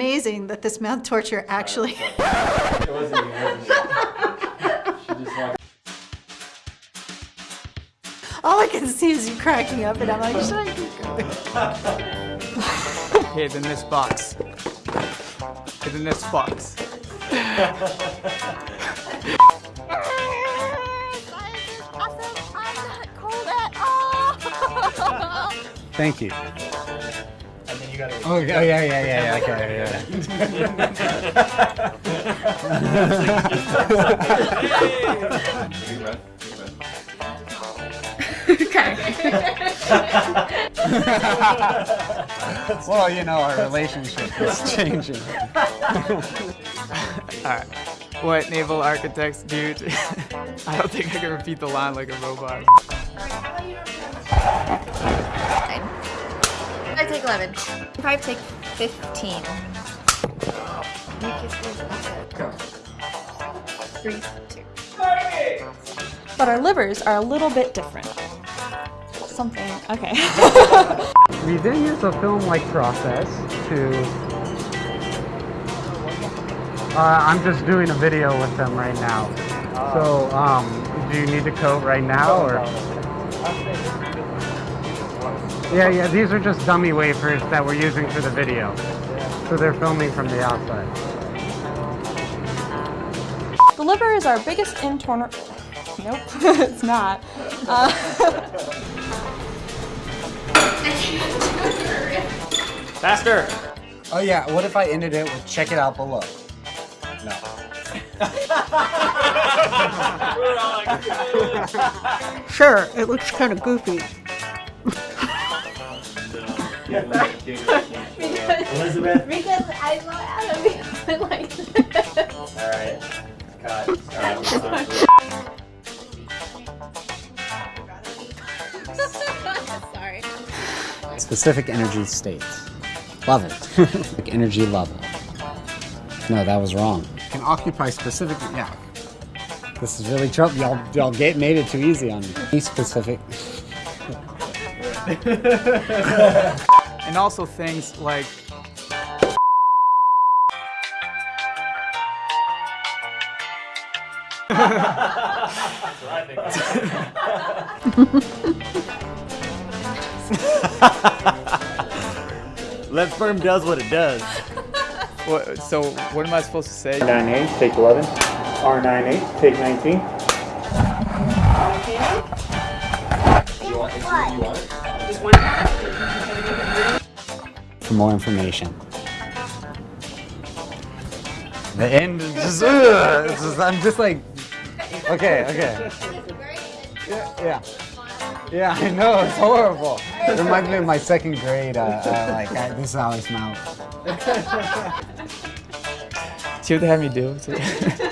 Amazing that this mouth torture actually. It wasn't you, it wasn't you. She just walked. All I can see is you cracking up, and I'm like, should I keep going? Hid in this box. Hid in this box. Thank you. And gotta. Oh, yeah, yeah, yeah, yeah, okay, yeah. Deep breath, deep breath. Well, you know, our relationship is changing. Alright. What naval architects do to... I don't think I can repeat the line like a robot. I take 11. Five take 15. Go. Three, two. But our livers are a little bit different. Something, okay. We then use a film-like process to... Uh, I'm just doing a video with them right now. So, um, do you need to coat right now, or? Yeah, yeah, these are just dummy wafers that we're using for the video. So they're filming from the outside. the liver is our biggest internal. Nope, it's not. Uh, Faster! Oh yeah, what if I ended it with check it out below? No. Sure, it looks kind of goofy. Elizabeth. Because I want Adam to like this. Alright. Cut. Sorry. Specific energy states. Love it. like energy level. No, that was wrong. Can occupy specific. Yeah. This is really trouble. Y'all, y'all get made it too easy on me. Be specific. And also things like Let sperm does what it does. what, so what am I supposed to say? 9A, take 11. R9A, take 19. You want, you want it? For more information. The end is just, ugh, it's just- I'm just like, okay, okay. Yeah, yeah. Yeah, I know, it's horrible. It reminds me of my second grade, uh, uh, like, I, this is how I smell. See what they had me do?